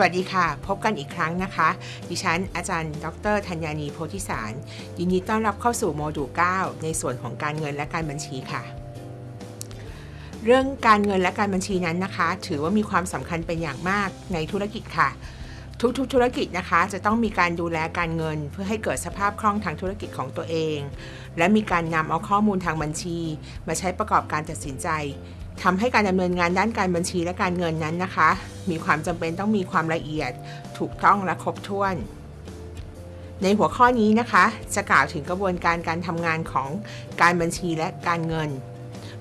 วัสดีค่ะ พบกันอีกครั้งนะคะ ดิฉันอาจารย์ ดรธัญญานีโพธิสาร ยินดีต้อนรับเข้าสู่โมดูล9ในส่วนของการเงินและการบัญชีค่ะ เรื่องการเงินและการบัญชีนั้นนะคะ ถือว่ามีความสำคัญเป็นอย่างมากในธุรกิจค่ะ ทุกๆ ธุรกิจนะคะ จะต้องมีการดูแลการเงิน เพื่อให้เกิดสภาพคล่องทางธุรกิจของตัวเอง และมีการนำเอาข้อมูลทางบัญชี มาใช้ประกอบการตัดสินใจ ทำให้การดำเนินงานด้านการบัญชีและการเงินนั้นนะคะ มีความจำเป็นต้องมีความละเอียด ถูกต้องและครบถ้วน ในหัวข้อนี้นะคะ จะกล่าวถึงกระบวนการการทำงานของการบัญชีและการเงิน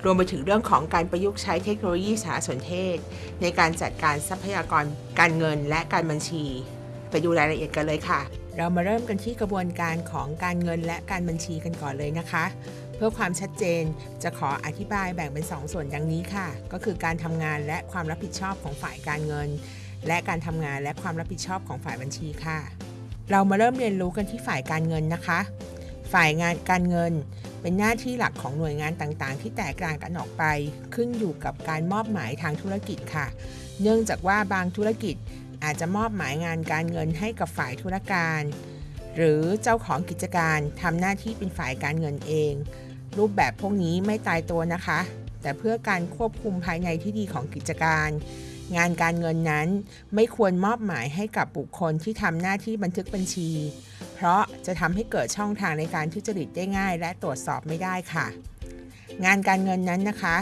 รวมไปถึงเรื่องของการประยุกต์ใช้เทคโนโลยีสารสนเทศ ในการจัดการทรัพยากรการเงินและการบัญชี ไปดูรายละเอียดกันเลยค่ะ เรามาเริ่มกันที่กระบวนการของการเงินและการบัญชีกันก่อนเลยนะคะ เพื่อความชัดเจนจะขออธิบายแบ่งเป็น 2 ส่วนดังนี้ค่ะ ก็คือการทำงานและความรับผิดชอบของฝ่ายการเงิน และการทำงานและความรับผิดชอบของฝ่ายบัญชีค่ะ เรามาเริ่มเรียนรู้กันที่ฝ่ายการเงินนะคะ ฝ่ายงานการเงิน เป็นหน้าที่หลักของหน่วยงานต่างๆ ที่แตกต่างกันออกไป ขึ้นอยู่กับการมอบหมายทางธุรกิจค่ะ เนื่องจากว่าบางธุรกิจอาจจะมอบหมายงานการเงินให้กับฝ่ายธุรการ หรือเจ้าของกิจการทำหน้าที่เป็นฝ่ายการเงินเอง รูปแบบพวกนี้ไม่ตายตัวนะคะ แต่เพื่อการควบคุมภายในที่ดีของกิจการ งานการเงินนั้นไม่ควรมอบหมายให้กับบุคคลที่ทำหน้าที่บันทึกบัญชี เพราะจะทำให้เกิดช่องทางในการทุจริตได้ง่าย และตรวจสอบไม่ได้ค่ะ งานการเงินนั้นนะคะ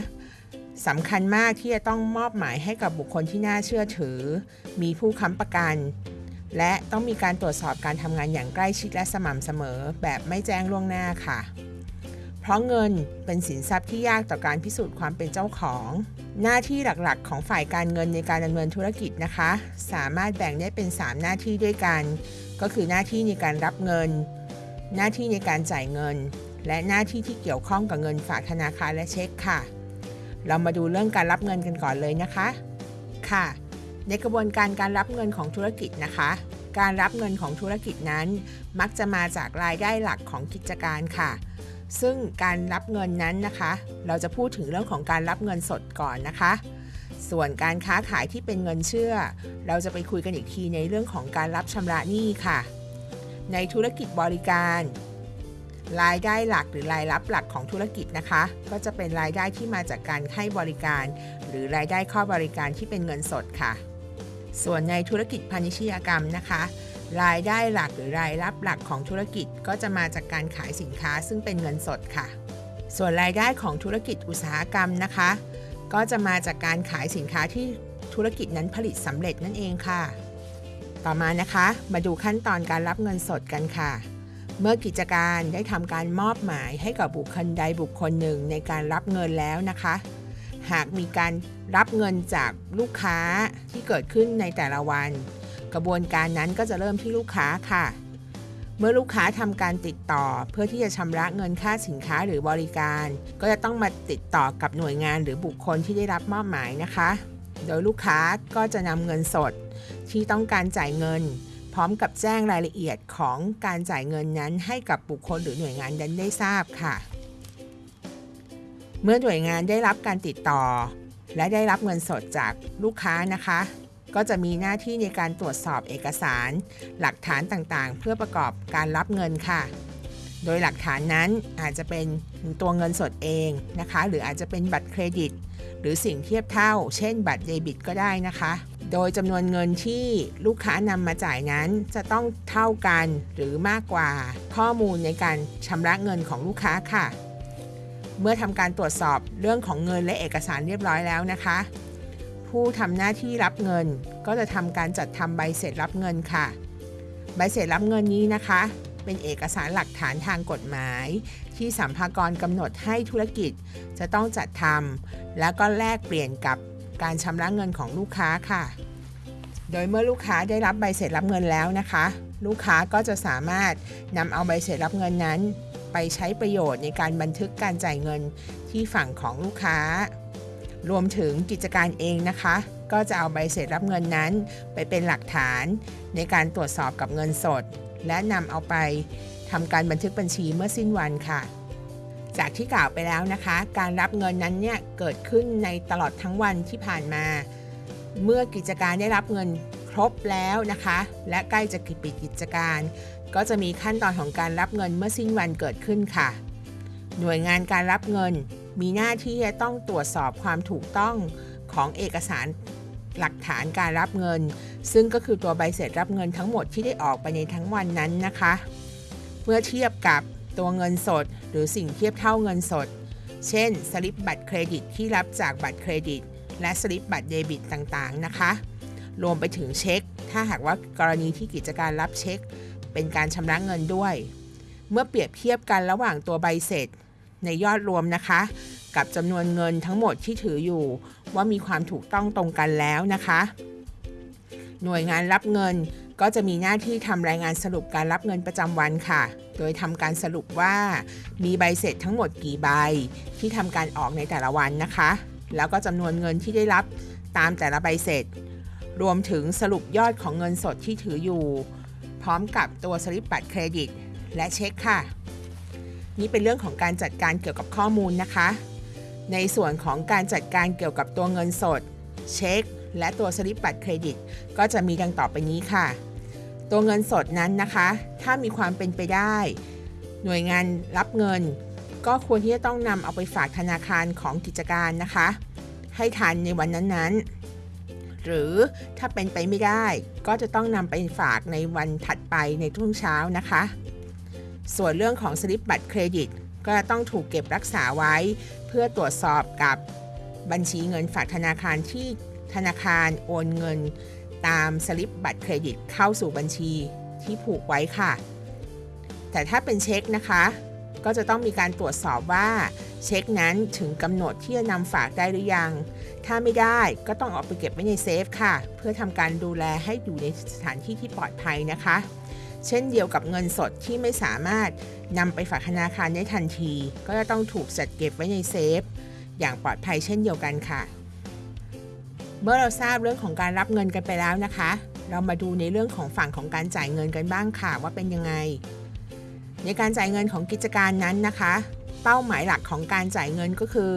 สำคัญมากที่จะต้องมอบหมายให้กับบุคคลที่น่าเชื่อถือ มีผู้ค้ำประกัน และต้องมีการตรวจสอบการทำงานอย่างใกล้ชิดและสม่ำเสมอแบบไม่แจ้งล่วงหน้าค่ะ ราะเงินเป็นสินทรัพย์ที่ยากต่อการพิสูจน์ความเป็นเจ้าของ หน้าที่หลักๆ ของฝ่ายการเงินในการดำเนินธุรกิจนะคะ สามารถแบ่งได้เป็น 3 หน้าที่ด้วยกัน ก็คือหน้าที่ในการรับเงิน หน้าที่ในการจ่ายเงิน และหน้าที่ที่เกี่ยวข้องกับเงินฝากธนาคารและเช็คค่ะ เรามาดูเรื่องการรับเงินกันก่อนเลยนะคะ ค่ะ ในกระบวนการการรับเงินของธุรกิจนะคะ การรับเงินของธุรกิจนั้น มักจะมาจากรายได้หลักของกิจการค่ะ ซึ่งการรับเงินนั้นนะคะ เราจะพูดถึงเรื่องของการรับเงินสดก่อนนะคะ ส่วนการค้าขายที่เป็นเงินเชื่อ เราจะไปคุยกันอีกทีในเรื่องของการรับชำระหนี้ค่ะ ในธุรกิจบริการ รายได้หลักหรือรายรับหลักของธุรกิจนะคะ ก็จะเป็นรายได้ที่มาจากการให้บริการ หรือรายได้ข้อบริการที่เป็นเงินสดค่ะ ส่วนในธุรกิจพาณิชยกรรมนะคะ รายได้หลักหรือรายรับหลักของธุรกิจก็จะมาจากการขายสินค้าซึ่งเป็นเงินสดค่ะ ส่วนรายได้ของธุรกิจอุตสาหกรรมนะคะ ก็จะมาจากการขายสินค้าที่ธุรกิจนั้นผลิตสำเร็จนั่นเองค่ะ ต่อมานะคะ มาดูขั้นตอนการรับเงินสดกันค่ะ เมื่อกิจการได้ทำการมอบหมายให้กับบุคคลใดบุคคลหนึ่งในการรับเงินแล้วนะคะ หากมีการรับเงินจากลูกค้าที่เกิดขึ้นในแต่ละวัน กระบวนการนั้นก็จะเริ่มที่ลูกค้าค่ะ เมื่อลูกค้าทำการติดต่อเพื่อที่จะชำระเงินค่าสินค้าหรือบริการ ก็จะต้องมาติดต่อกับหน่วยงานหรือบุคคลที่ได้รับมอบหมายนะคะ โดยลูกค้าก็จะนำเงินสด ที่ต้องการจ่ายเงิน พร้อมกับแจ้งรายละเอียดของการจ่ายเงินนั้น ให้กับบุคคลหรือหน่วยงานนั้นได้ทราบค่ะ เมื่อหน่วยงานได้รับการติดต่อ และได้รับเงินสดจากลูกค้านะคะ ก็จะมีหน้าที่ในการตรวจสอบเอกสาร หลักฐานต่างๆ เพื่อประกอบการรับเงินค่ะ โดยหลักฐานนั้นอาจจะเป็นตัวเงินสดเองนะคะ หรืออาจจะเป็นบัตรเครดิต หรือสิ่งเทียบเท่า เช่น บัตรเดบิตก็ได้นะคะ โดยจำนวนเงินที่ลูกค้านำมาจ่ายนั้นจะต้องเท่ากันหรือมากกว่าข้อมูลในการชำระเงินของลูกค้าค่ะเมื่อทำการตรวจสอบเรื่องของเงินและเอกสารเรียบร้อยแล้วนะคะ ผู้ทำหน้าที่รับเงิน ก็จะทำการจัดทำใบเสร็จรับเงินค่ะ ใบเสร็จรับเงินนี้นะคะ เป็นเอกสารหลักฐานทางกฎหมาย ที่สัมภากรกำหนดให้ธุรกิจจะต้องจัดทำแล้วก็แลกเปลี่ยนกับการชำระเงินของลูกค้าค่ะ โดยเมื่อลูกค้าได้รับใบเสร็จรับเงินแล้วนะคะ ลูกค้าก็จะสามารถนำเอาใบเสร็จรับเงินนั้น ไปใช้ประโยชน์ในการบันทึกการจ่ายเงินที่ฝั่งของลูกค้า รวมถึงกิจการเองนะคะ ก็จะเอาใบเสร็จรับเงินนั้น ไปเป็นหลักฐานในการตรวจสอบกับเงินสด และนำเอาไปทำการบันทึกบัญชีเมื่อสิ้นวันค่ะ จากที่กล่าวไปแล้วนะคะ การรับเงินนั้นเนี่ยเกิดขึ้นในตลอดทั้งวันที่ผ่านมา เมื่อกิจการได้รับเงินครบแล้วนะคะ และใกล้จะปิดกิจการ ก็จะมีขั้นตอนของการรับเงินเมื่อสิ้นวันเกิดขึ้นค่ะ หน่วยงานการรับเงิน มีหน้าที่จะต้องตรวจสอบความถูกต้องของเอกสารหลักฐานการรับเงิน ซึ่งก็คือตัวใบเสร็จรับเงินทั้งหมดที่ได้ออกไปในทั้งวันนั้นนะคะ เมื่อเทียบกับตัวเงินสด หรือสิ่งเทียบเท่าเงินสด เช่น สลิปบัตรเครดิตที่รับจากบัตรเครดิต และสลิปบัตรเดบิตต่างๆนะคะ รวมไปถึงเช็ค ถ้าหากว่ากรณีที่กิจการรับเช็ค เป็นการชำระเงินด้วย เมื่อเปรียบเทียบกันระหว่างตัวใบเสร็จ ในยอดรวมนะคะ กับจำนวนเงินทั้งหมดที่ถืออยู่ ว่ามีความถูกต้องตรงกันแล้วนะคะ หน่วยงานรับเงินก็จะมีหน้าที่ทำรายงานสรุปการรับเงินประจำวันค่ะ โดยทำการสรุปว่ามีใบเสร็จทั้งหมดกี่ใบที่ทำการออกในแต่ละวันนะคะ แล้วก็จำนวนเงินที่ได้รับตามแต่ละใบเสร็จ รวมถึงสรุปยอดของเงินสดที่ถืออยู่ พร้อมกับตัวสลิปบัตรเครดิต และเช็คค่ะ นี่เป็นเรื่องของการจัดการเกี่ยวกับข้อมูลนะคะ ในส่วนของการจัดการเกี่ยวกับตัวเงินสด เช็ค และตัวสลิปบัตรเครดิต ก็จะมีดังต่อไปนี้ค่ะ ตัวเงินสดนั้นนะคะ ถ้ามีความเป็นไปได้ หน่วยงานรับเงิน ก็ควรที่จะต้องนำเอาไปฝากธนาคารของกิจการนะคะ ให้ทันในวันนั้นๆหรือถ้าเป็นไปไม่ได้ก็จะต้องนำไปฝากในวันถัดไปในทุ่งเช้านะคะ ส่วนเรื่องของสลิปบัตรเครดิต ก็จะต้องถูกเก็บรักษาไว้ เพื่อตรวจสอบกับบัญชีเงินฝากธนาคารที่ธนาคารโอนเงิน ตามสลิปบัตรเครดิตเข้าสู่บัญชีที่ผูกไว้ค่ะ แต่ถ้าเป็นเช็คนะคะ ก็จะต้องมีการตรวจสอบว่าเช็คนั้นถึงกำหนดที่จะนำฝากได้หรือยัง ถ้าไม่ได้ก็ต้องเอาไปเก็บไว้ในเซฟค่ะ เพื่อทำการดูแลให้อยู่ในสถานที่ที่ปลอดภัยนะคะ เช่นเดียวกับเงินสดที่ไม่สามารถนำไปฝากธนาคารได้ทันที ก็จะต้องถูกจัดเก็บไว้ในเซฟ อย่างปลอดภัยเช่นเดียวกันค่ะ เมื่อเราทราบเรื่องของการรับเงินกันไปแล้วนะคะ เรามาดูในเรื่องของฝั่งของการจ่ายเงินกันบ้างค่ะว่าเป็นยังไง ในการจ่ายเงินของกิจการนั้นนะคะ เป้าหมายหลักของการจ่ายเงินก็คือ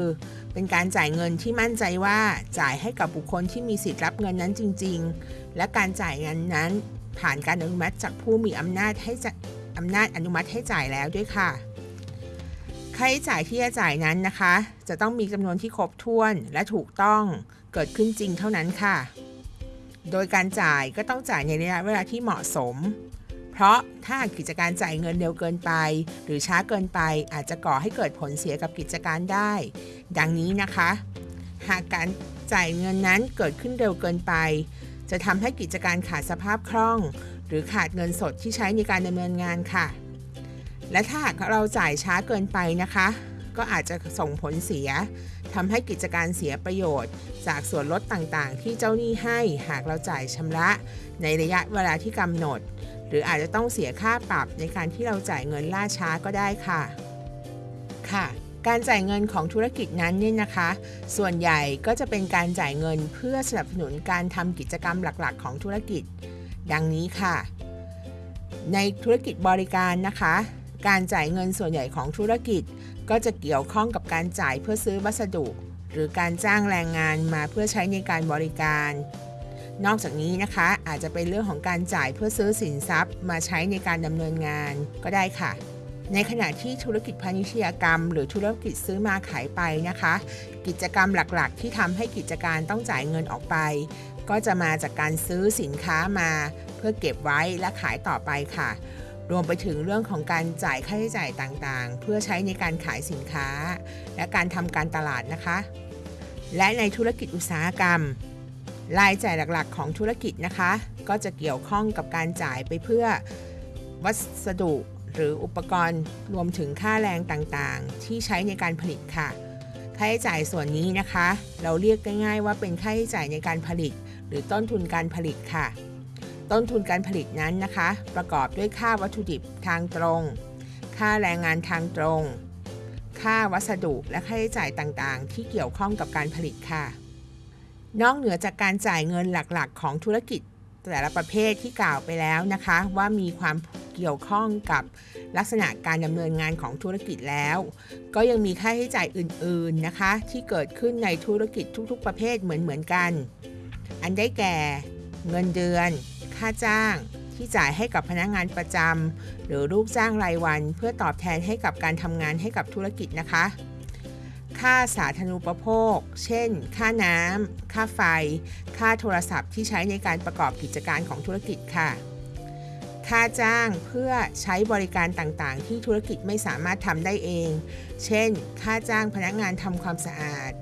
เป็นการจ่ายเงินที่มั่นใจว่าจ่ายให้กับบุคคลที่มีสิทธิ์รับเงินนั้นจริง ๆ และการจ่ายเงินนั้น ผ่านการอนุมัติจากผู้มีอำนาจให้จะอำนาจอนุมัติให้จ่ายแล้วด้วยค่ะค่าใช้จ่ายที่จะจ่ายนั้นนะคะ จะต้องมีจำนวนที่ครบถ้วนและถูกต้องเกิดขึ้นจริงเท่านั้นค่ะ โดยการจ่ายก็ต้องจ่ายในระยะเวลาที่เหมาะสม เพราะถ้ากิจการจ่ายเงินเร็วเกินไป หรือช้าเกินไปอาจจะก่อให้เกิดผลเสียกับกิจการได้ ดังนี้นะคะ หากการจ่ายเงินนั้นเกิดขึ้นเร็วเกินไป จะทำให้กิจการขาดสภาพคล่อง หรือขาดเงินสดที่ใช้ในการดำเนินงานค่ะ และถ้าหากเราจ่ายช้าเกินไปนะคะ ก็อาจจะส่งผลเสียทำให้กิจการเสียประโยชน์ จากส่วนลดต่างๆ ที่เจ้าหนี้ให้หากเราจ่ายชำระในระยะเวลาที่กำหนด หรืออาจจะต้องเสียค่าปรับในการที่เราจ่ายเงินล่าช้าก็ได้ค่ะ ค่ะ การจ่ายเงินของธุรกิจนั้นเนี่ยนะคะ ส่วนใหญ่ก็จะเป็นการจ่ายเงินเพื่อสนับสนุนการทำกิจกรรมหลักๆ ของธุรกิจ ดังนี้ค่ะ ในธุรกิจบริการนะคะ การจ่ายเงินส่วนใหญ่ของธุรกิจ ก็จะเกี่ยวข้องกับการจ่ายเพื่อซื้อวัสดุ หรือการจ้างแรงงานมาเพื่อใช้ในการบริการ นอกจากนี้นะคะอาจจะเป็นเรื่องของการจ่ายเพื่อซื้อสินทรัพย์ มาใช้ในการดำเนินงานก็ได้ค่ะ ในขณะที่ธุรกิจพาณิชยกรรม หรือธุรกิจซื้อมาขายไปนะคะ กิจกรรมหลักๆ ที่ทำให้กิจการต้องจ่ายเงินออกไป ก็จะมาจากการซื้อสินค้ามาเพื่อเก็บไว้และขายต่อไปค่ะ รวมไปถึงเรื่องของการจ่ายค่าใช้จ่ายต่างๆ เพื่อใช้ในการขายสินค้า และการทำการตลาดนะคะ และในธุรกิจอุตสาหกรรมรายจ่ายหลักๆ ของธุรกิจนะคะ ก็จะเกี่ยวข้องกับการจ่ายไปเพื่อวัสดุ หรืออุปกรณ์รวมถึงค่าแรงต่างๆ ที่ใช้ในการผลิตค่ะ ค่าใช้จ่ายส่วนนี้นะคะ เราเรียกง่ายๆว่าเป็นค่าใช้จ่ายในการผลิต หรือต้นทุนการผลิตค่ะ ต้นทุนการผลิตนั้นนะคะ ประกอบด้วยค่าวัตถุดิบทางตรง ค่าแรงงานทางตรง ค่าวัสดุและค่าใช้จ่ายต่างๆ ที่เกี่ยวข้องกับการผลิตค่ะ นอกเหนือจากการจ่ายเงินหลักๆ ของธุรกิจแต่ละประเภทที่กล่าวไปแล้วนะคะ ว่ามีความ เกี่ยวข้องกับลักษณะการดำเนินงานของธุรกิจแล้ว ก็ยังมีค่าใช้จ่ายอื่นๆนะคะ ที่เกิดขึ้นในธุรกิจทุกๆ ประเภทเหมือนๆกัน อันได้แก่ เงินเดือน ค่าจ้าง ที่จ่ายให้กับพนักงานประจำหรือลูกจ้างรายวัน เพื่อตอบแทนให้กับการทำงานให้กับธุรกิจนะคะ ค่าสาธารณูปโภค เช่น ค่าน้ำค่าไฟ ค่าโทรศัพท์ที่ใช้ในการประกอบกิจการของธุรกิจค่ะ ค่าจ้างเพื่อใช้บริการต่างๆ ที่ธุรกิจไม่สามารถทำได้เอง เช่น ค่าจ้างพนักงานทำความสะอาด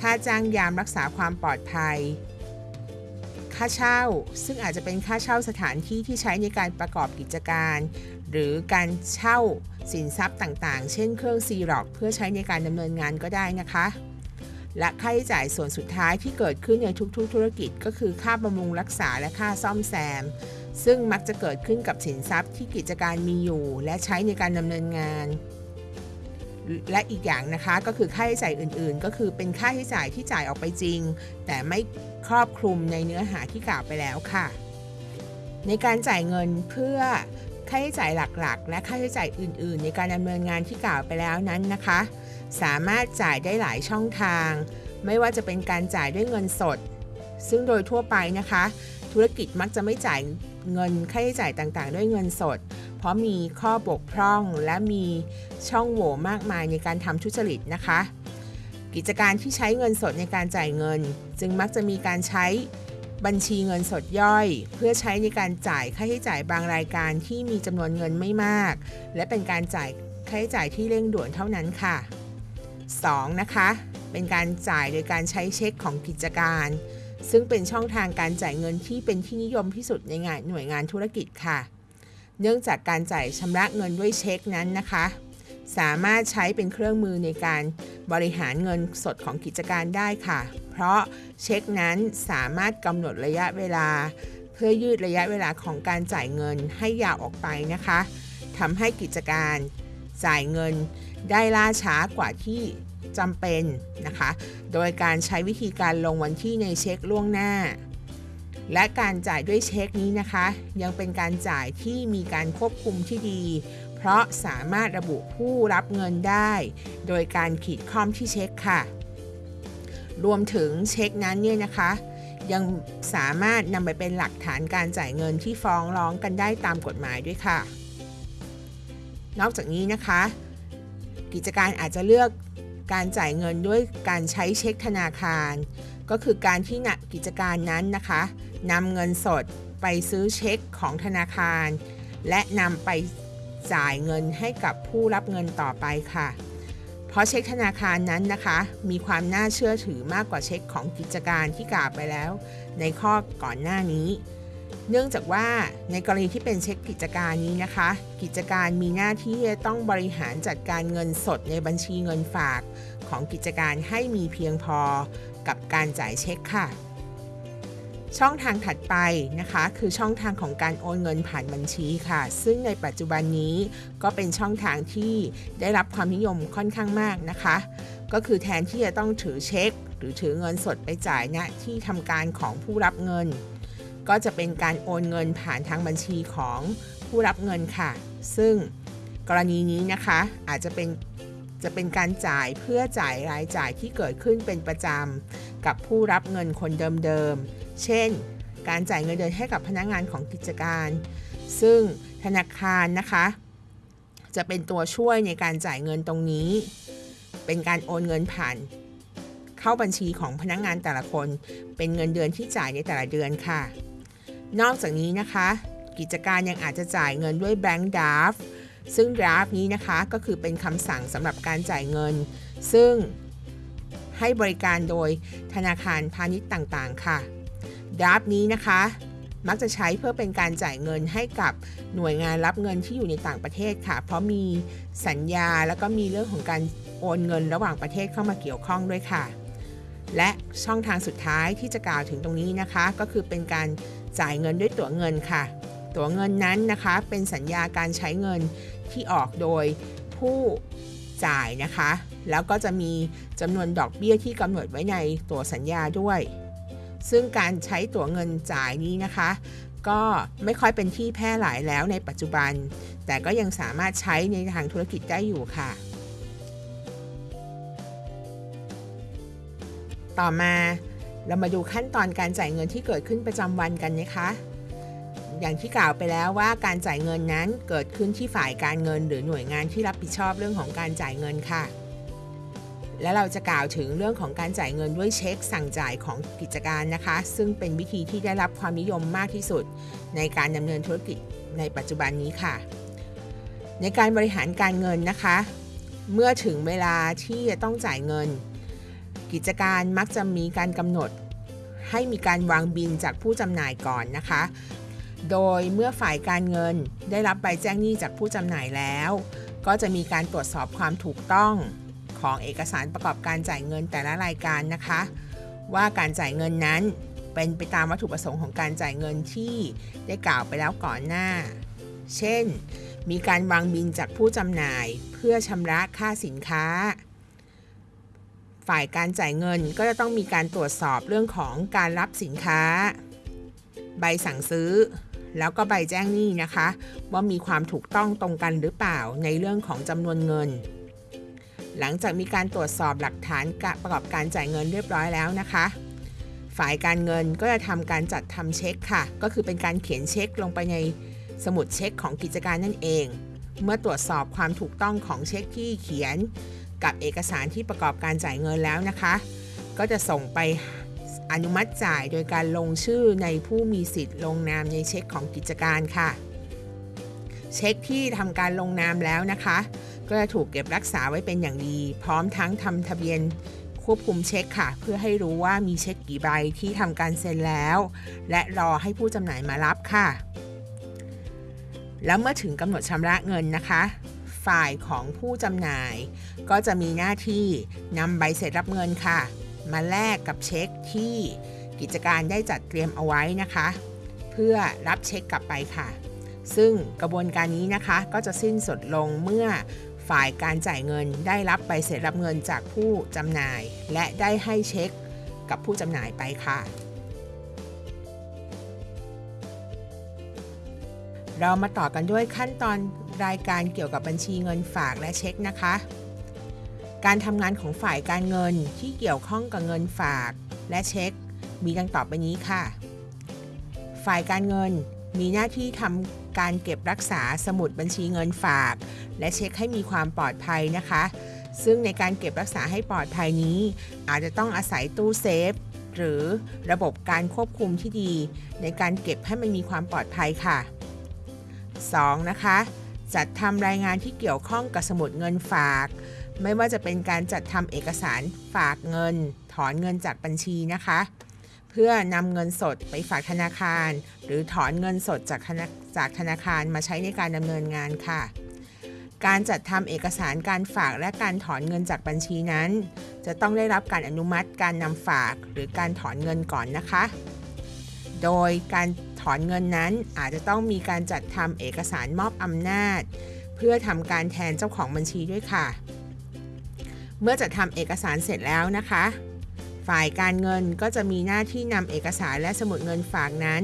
ค่าจ้างยามรักษาความปลอดภัย ค่าเช่า ซึ่งอาจจะเป็นค่าเช่าสถานที่ที่ใช้ในการประกอบกิจการ หรือการเช่าสินทรัพย์ต่างๆ เช่นเครื่องซีร็อกเพื่อใช้ในการดำเนินงานก็ได้นะคะและค่าใช้จ่ายส่วนสุดท้ายที่เกิดขึ้นในทุกๆ ธุรกิจก็คือค่าบำรุงรักษาและค่าซ่อมแซม ซึ่งมักจะเกิดขึ้นกับสินทรัพย์ที่กิจการมีอยู่ และใช้ในการดำเนินงาน และอีกอย่างนะคะก็คือค่าใช้จ่ายอื่นๆ ก็คือเป็นค่าใช้จ่ายที่จ่ายออกไปจริง แต่ไม่ครอบคลุมในเนื้อหาที่กล่าวไปแล้วค่ะ ในการจ่ายเงินเพื่อค่าใช้จ่ายหลักๆ และค่าใช้จ่ายอื่นๆ ในการดำเนินงานที่กล่าวไปแล้วนั้นนะคะ สามารถจ่ายได้หลายช่องทาง ไม่ว่าจะเป็นการจ่ายด้วยเงินสด ซึ่งโดยทั่วไปนะคะ ธุรกิจมักจะไม่จ่าย เงินค่าใช้จ่ายต่างๆ ด้วยเงินสด เพราะมีข้อบกพร่องและมีช่องโหว่มากมายในการทำทุจริตนะคะ กิจการที่ใช้เงินสดในการจ่ายเงิน จึงมักจะมีการใช้บัญชีเงินสดย่อย เพื่อใช้ในการจ่ายค่าใช้จ่ายบางรายการที่มีจำนวนเงินไม่มาก และเป็นการจ่ายค่าใช้จ่ายที่เร่งด่วนเท่านั้นค่ะ 2. นะคะ เป็นการจ่ายโดยการใช้เช็คของกิจการ ซึ่งเป็นช่องทางการจ่ายเงินที่เป็นที่นิยมที่สุดในงานหน่วยงานธุรกิจค่ะ เนื่องจากการจ่ายชำระเงินด้วยเช็คนั้นนะคะ สามารถใช้เป็นเครื่องมือในการบริหารเงินสดของกิจการได้ค่ะ เพราะเช็คนั้นสามารถกำหนดระยะเวลา เพื่อยืดระยะเวลาของการจ่ายเงินให้ยาวออกไปนะคะทำให้กิจการจ่ายเงินได้ล่าช้ากว่าที่ จำเป็นนะคะ โดยการใช้วิธีการลงวันที่ในเช็คล่วงหน้า และการจ่ายด้วยเช็คนี้นะคะ ยังเป็นการจ่ายที่มีการควบคุมที่ดี เพราะสามารถระบุผู้รับเงินได้ โดยการขีดข้อมที่เช็คค่ะ รวมถึงเช็คนั้นเนี่ยนะคะยังสามารถนำไปเป็นหลักฐานการจ่ายเงินที่ฟ้องร้องกันได้ตามกฎหมายด้วยค่ะ นอกจากนี้นะคะ กิจการอาจจะเลือก การจ่ายเงินด้วยการใช้เช็คธนาคาร ก็คือการที่นกิจการนั้นนะคะนำเงินสดไปซื้อเช็คของธนาคาร และนำไปจ่ายเงินให้กับผู้รับเงินต่อไปค่ะ เพราะเช็คธนาคารนั้นนะคะ มีความน่าเชื่อถือมากกว่าเช็คของกิจการที่กล่าวไปแล้ว ในข้อก่อนหน้านี้ เนื่องจากว่าในกรณีที่เป็นเช็คกิจการนี้นะคะ กิจการมีหน้าที่จะต้องบริหารจัดการเงินสดในบัญชีเงินฝากของกิจการให้มีเพียงพอกับการจ่ายเช็คค่ะ ช่องทางถัดไปนะคะ คือช่องทางของการโอนเงินผ่านบัญชีค่ะ ซึ่งในปัจจุบันนี้ก็เป็นช่องทางที่ได้รับความนิยมค่อนข้างมากนะคะ ก็คือแทนที่จะต้องถือเช็ค หรือถือเงินสดไปจ่ายณนะที่ทำการของผู้รับเงิน ก็จะเป็นการโอนเงินผ่านทางบัญชีของผู้รับเงินค่ะ ซึ่งกรณีนี้นะคะอาจจะเป็นจะเป็นการจ่ายเพื่อจ่ายรายจ่ายที่เกิดขึ้นเป็นประจำกับผู้รับเงินคนเดิมๆ เช่น การจ่ายเงินเดือนให้กับพนักงานของกิจการ ซึ่งธนาคารนะคะ จะเป็นตัวช่วยในการจ่ายเงินตรงนี้ เป็นการโอนเงินผ่าน เข้าบัญชีของพนักงานแต่ละคน เป็นเงินเดือนที่จ่ายในแต่ละเดือนค่ะ นอกจากนี้นะคะ กิจการยังอาจจะจ่ายเงินด้วยแบงก์ดาฟซึ่งดราฟนี้นะคะก็คือเป็นคำสั่งสำหรับการจ่ายเงิน ซึ่งให้บริการโดยธนาคารพาณิชย์ต่างๆ ค่ะดราฟนี้นะคะ มักจะใช้เพื่อเป็นการจ่ายเงินให้กับหน่วยงานรับเงินที่อยู่ในต่างประเทศค่ะ เพราะมีสัญญาแล้วก็มีเรื่องของการโอนเงินระหว่างประเทศเข้ามาเกี่ยวข้องด้วยค่ะ และช่องทางสุดท้ายที่จะกล่าวถึงตรงนี้นะคะ ก็คือเป็นการ จ่ายเงินด้วยตั๋วเงินค่ะ ตั๋วเงินนั้นนะคะเป็นสัญญาการใช้เงินที่ออกโดยผู้จ่ายนะคะ แล้วก็จะมีจำนวนดอกเบี้ยที่กำหนดไว้ในตั๋วสัญญาด้วย ซึ่งการใช้ตั๋วเงินจ่ายนี้นะคะ ก็ไม่ค่อยเป็นที่แพร่หลายแล้วในปัจจุบัน แต่ก็ยังสามารถใช้ในทางธุรกิจได้อยู่ค่ะ ต่อมา เรามาดูขั้นตอนการจ่ายเงินที่เกิดขึ้นประจำวันกันนะคะ อย่างที่กล่าวไปแล้วว่าการจ่ายเงินนั้นเกิดขึ้นที่ฝ่ายการเงิน หรือหน่วยงานที่รับผิดชอบเรื่องของการจ่ายเงินค่ะ และเราจะกล่าวถึงเรื่องของการจ่ายเงินด้วยเช็คสั่งจ่ายของกิจการนะคะ ซึ่งเป็นวิธีที่ได้รับความนิยมมากที่สุด ในการดำเนินธุรกิจในปัจจุบันนี้ค่ะ ในการบริหารการเงินนะคะ เมื่อถึงเวลาที่จะต้องจ่ายเงิน กิจการมักจะมีการกำหนด ให้มีการวางบินจากผู้จำหน่ายก่อนนะคะ โดยเมื่อฝ่ายการเงินได้รับใบแจ้งหนี้จากผู้จำหน่ายแล้ว ก็จะมีการตรวจสอบความถูกต้องของเอกสารประกอบการจ่ายเงินแต่ละรายการนะคะ ว่าการจ่ายเงินนั้นเป็นไปตามวัตถุประสงค์ของการจ่ายเงินที่ได้กล่าวไปแล้วก่อนหน้า เช่น มีการวางบินจากผู้จำหน่ายเพื่อชำระค่าสินค้า ฝ่ายการจ่ายเงินก็จะต้องมีการตรวจสอบเรื่องของการรับสินค้า ใบสั่งซื้อ แล้วก็ใบแจ้งหนี้นะคะ ว่ามีความถูกต้องตรงกันหรือเปล่าในเรื่องของจำนวนเงิน หลังจากมีการตรวจสอบหลักฐานประกอบการจ่ายเงินเรียบร้อยแล้วนะคะฝ่ายการเงินก็จะทำการจัดทำเช็คค่ะ ก็คือเป็นการเขียนเช็คลงไปในสมุดเช็คของกิจการนั่นเอง เมื่อตรวจสอบความถูกต้องของเช็คที่เขียน กับเอกสารที่ประกอบการจ่ายเงินแล้วนะคะ ก็จะส่งไปอนุมัติจ่ายโดยการลงชื่อในผู้มีสิทธิ์ลงนามในเช็คของกิจการค่ะ เช็คที่ทำการลงนามแล้วนะคะ ก็จะถูกเก็บรักษาไว้เป็นอย่างดี พร้อมทั้งทำทะเบียนควบคุมเช็คค่ะ เพื่อให้รู้ว่ามีเช็คกี่ใบที่ทำการเซ็นแล้ว และรอให้ผู้จำหน่ายมารับค่ะ แล้วเมื่อถึงกำหนดชำระเงินนะคะ ฝ่ายของผู้จำหน่าย ก็จะมีหน้าที่นำใบเสร็จรับเงินค่ะ มาแลกกับเช็คที่กิจการได้จัดเตรียมเอาไว้นะคะ เพื่อรับเช็คกลับไปค่ะ ซึ่งกระบวนการนี้นะคะก็จะสิ้นสุดลงเมื่อฝ่ายการจ่ายเงินได้รับใบเสร็จรับเงินจากผู้จำหน่าย และได้ให้เช็คกับผู้จำหน่ายไปค่ะ เรามาต่อกันด้วยขั้นตอนรายการเกี่ยวกับบัญชีเงินฝากและเช็คนะคะ การทำงานของฝ่ายการเงินที่เกี่ยวข้องกับเงินฝากและเช็ค มีดังต่อไปนี้ค่ะ ฝ่ายการเงินมีหน้าที่ทำการเก็บรักษาสมุดบัญชีเงินฝาก และเช็คให้มีความปลอดภัยนะคะ ซึ่งในการเก็บรักษาให้ปลอดภัยนี้ อาจจะต้องอาศัยตู้เซฟหรือระบบการควบคุมที่ดี ในการเก็บให้มันมีความปลอดภัยค่ะ 2. นะคะ จัดทำรายงานที่เกี่ยวข้องกับสมุดเงินฝาก ไม่ว่าจะเป็นการจัดทำเอกสารฝากเงิน ถอนเงินจากบัญชีนะคะ เพื่อนำเงินสดไปฝากธนาคาร หรือถอนเงินสดจากจากธนาคารมาใช้ในการดำเนินงานค่ะ การจัดทำเอกสารการฝากและการถอนเงินจากบัญชีนั้น จะต้องได้รับการอนุมัติการนำฝากหรือการถอนเงินก่อนนะคะ โดยการ อนเงินนั้นอาจจะต้องมีการจัดทำเอกสารมอบอำนาจ เพื่อทำการแทนเจ้าของบัญชีด้วยค่ะ เมื่อจัดทำเอกสารเสร็จแล้วนะคะ ฝ่ายการเงินก็จะมีหน้าที่นำเอกสารและสมุดเงินฝากนั้น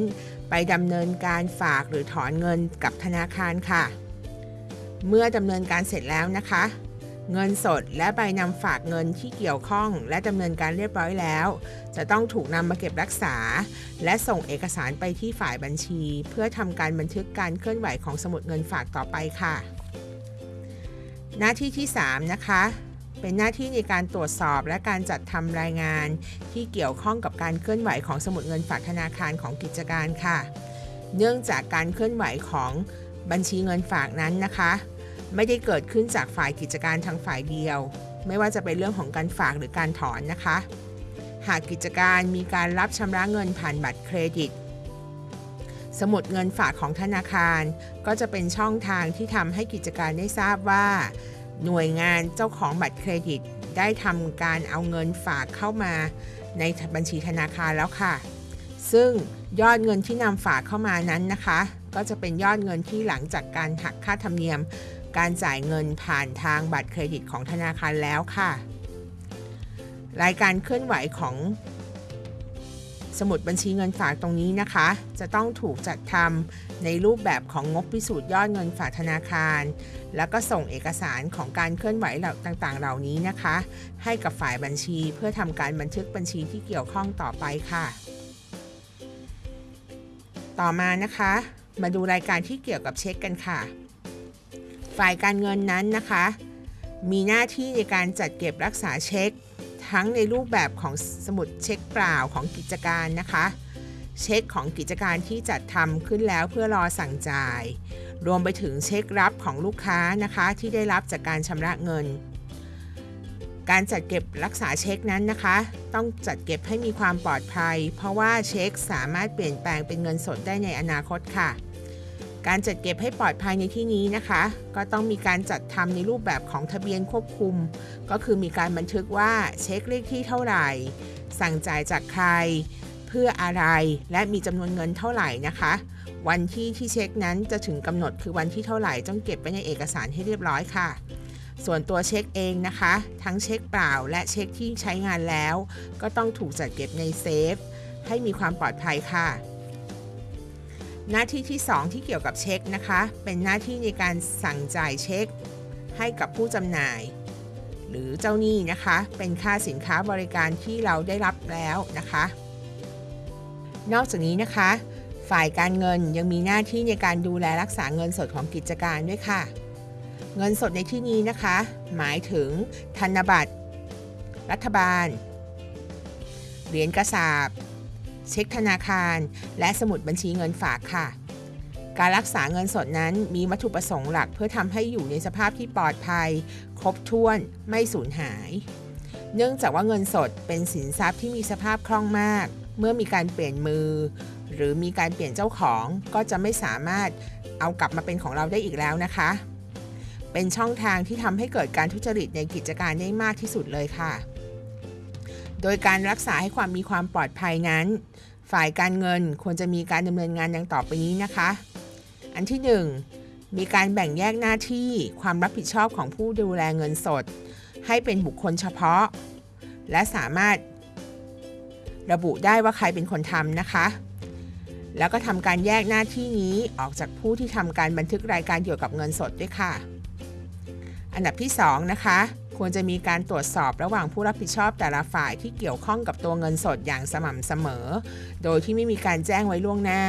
ไปดำเนินการฝากหรือถอนเงินกับธนาคารค่ะ เมื่อดำเนินการเสร็จแล้วนะคะ เงินสดและใบนำฝากเงินที่เกี่ยวข้อง และดำเนินการเรียบร้อยแล้ว จะต้องถูกนำมาเก็บรักษา และส่งเอกสารไปที่ฝ่ายบัญชี เพื่อทำการบันทึกการเคลื่อนไหวของสมุดเงินฝากต่อไปค่ะ หน้าที่ที่ 3 นะคะ เป็นหน้าที่ในการตรวจสอบและการจัดทำรายงาน ที่เกี่ยวข้องกับการเคลื่อนไหวของสมุดเงินฝากธนาคารของกิจการค่ะ เนื่องจากการเคลื่อนไหวของบัญชีเงินฝากนั้นนะคะ ไม่ได้เกิดขึ้นจากฝ่ายกิจการทางฝ่ายเดียว ไม่ว่าจะเป็นเรื่องของการฝากหรือการถอนนะคะ หากกิจการมีการรับชำระเงินผ่านบัตรเครดิต สมุดเงินฝากของธนาคาร ก็จะเป็นช่องทางที่ทำให้กิจการได้ทราบว่า หน่วยงานเจ้าของบัตรเครดิต ได้ทำการเอาเงินฝากเข้ามาในบัญชีธนาคารแล้วค่ะ ซึ่งยอดเงินที่นำฝากเข้ามานั้นนะคะ ก็จะเป็นยอดเงินที่หลังจากการหักค่าธรรมเนียม การจ่ายเงินผ่านทางบัตรเครดิตของธนาคารแล้วค่ะ รายการเคลื่อนไหวของสมุดบัญชีเงินฝากตรงนี้นะคะ จะต้องถูกจัดทำในรูปแบบของงบพิสูจน์ยอดเงินฝากธนาคาร แล้วก็ส่งเอกสารของการเคลื่อนไหวเหล่าต่างๆ เหล่านี้นะคะ ให้กับฝ่ายบัญชีเพื่อทำการบันทึกบัญชีที่เกี่ยวข้องต่อไปค่ะ ต่อมานะคะ มาดูรายการที่เกี่ยวกับเช็คกันค่ะ ฝ่ายการเงินนั้นนะคะ มีหน้าที่ในการจัดเก็บรักษาเช็ค ทั้งในรูปแบบของสมุดเช็คเปล่าของกิจการนะคะ เช็คของกิจการที่จัดทำขึ้นแล้วเพื่อรอสั่งจ่าย รวมไปถึงเช็ครับของลูกค้านะคะที่ได้รับจากการชำระเงิน การจัดเก็บรักษาเช็คนั้นนะคะ ต้องจัดเก็บให้มีความปลอดภัย เพราะว่าเช็คสามารถเปลี่ยนแปลงเป็นเงินสดได้ในอนาคตค่ะ การจัดเก็บให้ปลอดภัยในที่นี้นะคะ ก็ต้องมีการจัดทำในรูปแบบของทะเบียนควบคุม ก็คือมีการบันทึกว่าเช็คเลขที่เท่าไหร่ สั่งจ่ายจากใคร เพื่ออะไรและมีจำนวนเงินเท่าไหร่นะคะ วันที่ที่เช็คนั้นจะถึงกำหนดคือวันที่เท่าไหร่ต้องเก็บไว้ในเอกสารให้เรียบร้อยค่ะส่วนตัวเช็คเองนะคะ ทั้งเช็คเปล่าและเช็คที่ใช้งานแล้ว ก็ต้องถูกจัดเก็บในเซฟ ให้มีความปลอดภัยค่ะ หน้าที่ที่ 2 ที่เกี่ยวกับเช็คนะคะ เป็นหน้าที่ในการสั่งจ่ายเช็ค ให้กับผู้จำหน่าย หรือเจ้าหนี้นะคะ เป็นค่าสินค้าบริการที่เราได้รับแล้วนะคะ นอกจากนี้นะคะ ฝ่ายการเงินยังมีหน้าที่ในการดูแลรักษาเงินสดของกิจการด้วยค่ะ เงินสดในที่นี้นะคะ หมายถึงธนบัตร รัฐบาล เหรียญกระสาบ เช็คธนาคาร และสมุดบัญชีเงินฝากค่ะ การรักษาเงินสดนั้นมีวัตถุประสงค์หลักเพื่อทำให้อยู่ในสภาพที่ปลอดภัย ครบถ้วนไม่สูญหาย เนื่องจากว่าเงินสดเป็นสินทรัพย์ที่มีสภาพคล่องมาก เมื่อมีการเปลี่ยนมือ หรือมีการเปลี่ยนเจ้าของก็จะไม่สามารถเอากลับมาเป็นของเราได้อีกแล้วนะคะ เป็นช่องทางที่ทำให้เกิดการทุจริตในกิจการได้มากที่สุดเลยค่ะ โดยการรักษาให้ความมีความปลอดภัยนั้น ฝ่ายการเงินควรจะมีการดำเนินงานดังต่อไปนี้นะคะ อันที่ 1 มีการแบ่งแยกหน้าที่ความรับผิดชอบของผู้ดูแลเงินสด ให้เป็นบุคคลเฉพาะ และสามารถระบุได้ว่าใครเป็นคนทำนะคะ แล้วก็ทำการแยกหน้าที่นี้ออกจากผู้ที่ทำการบันทึกรายการเกี่ยวกับเงินสดด้วยค่ะ อันดับที่ 2 นะคะ ควรจะมีการตรวจสอบระหว่างผู้รับผิดชอบแต่ละฝ่ายที่เกี่ยวข้องกับตัวเงินสดอย่างสม่ำเสมอ โดยที่ไม่มีการแจ้งไว้ล่วงหน้า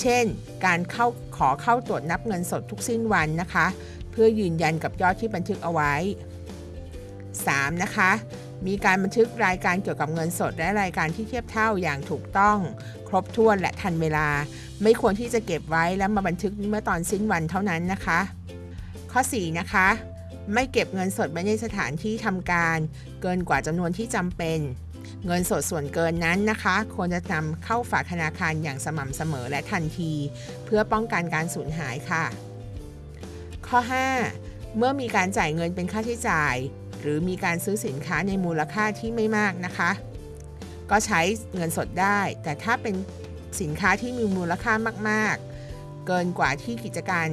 เช่น การเข้าขอเข้าตรวจนับเงินสดทุกสิ้นวันนะคะ เพื่อยืนยันกับยอดที่บันทึกเอาไว้ 3. นะคะมีการบันทึกรายการเกี่ยวกับเงินสดและรายการที่เทียบเท่าอย่างถูกต้อง ครบถ้วนและทันเวลา ไม่ควรที่จะเก็บไว้แล้วมาบันทึกเมื่อตอนสิ้นวันเท่านั้นนะคะ ข้อ 4 นะคะ ไม่เก็บเงินสดไว้ในสถานที่ทำการ เกินกว่าจำนวนที่จำเป็น เงินสดส่วนเกินนั้นนะคะ ควรจะนำเข้าฝากธนาคารอย่างสม่ำเสมอและทันที เพื่อป้องกันการสูญหายค่ะ ข้อ 5 เมื่อมีการจ่ายเงินเป็นค่าใช้จ่าย หรือมีการซื้อสินค้าในมูลค่าที่ไม่มากนะคะ ก็ใช้เงินสดได้ แต่ถ้าเป็นสินค้าที่มีมูลค่ามาก ๆ เกินกว่าที่กิจการ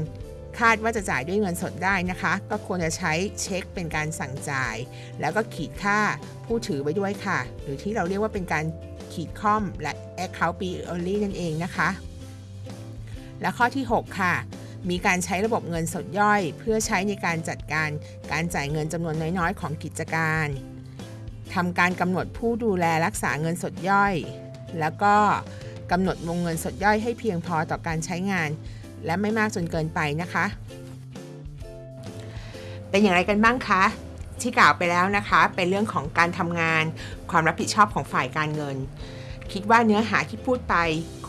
คาดว่าจะจ่ายด้วยเงินสดได้นะคะ ก็ควรจะใช้เช็คเป็นการสั่งจ่าย แล้วก็ขีดค่าผู้ถือไว้ด้วยค่ะ หรือที่เราเรียกว่าเป็นการขีดค่อมและ account p only นั่นเองนะคะ และข้อที่ 6 ค่ะมีการใช้ระบบเงินสดย่อย เพื่อใช้ในการจัดการการจ่ายเงินจำนวนน้อยๆ ของกิจการทำการกำหนดผู้ดูแลรักษาเงินสดย่อย แล้วก็กำหนดวงเงินสดย่อยให้เพียงพอต่อการใช้งาน และไม่มากจนเกินไปนะคะ เป็นอย่างไรกันบ้างคะที่กล่าวไปแล้วนะคะ เป็นเรื่องของการทำงาน ความรับผิดชอบของฝ่ายการเงิน คิดว่าเนื้อหาที่พูดไป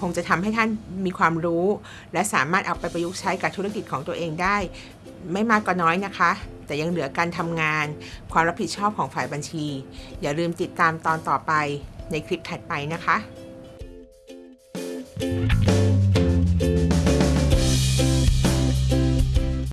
คงจะทำให้ท่านมีความรู้ และสามารถเอาไปประยุกต์ใช้กับธุรกิจของตัวเองได้ ไม่มากก็น้อยนะคะ แต่ยังเหลือการทำงาน ความรับผิดชอบของฝ่ายบัญชี อย่าลืมติดตามตอนต่อไปในคลิปถัดไปนะคะ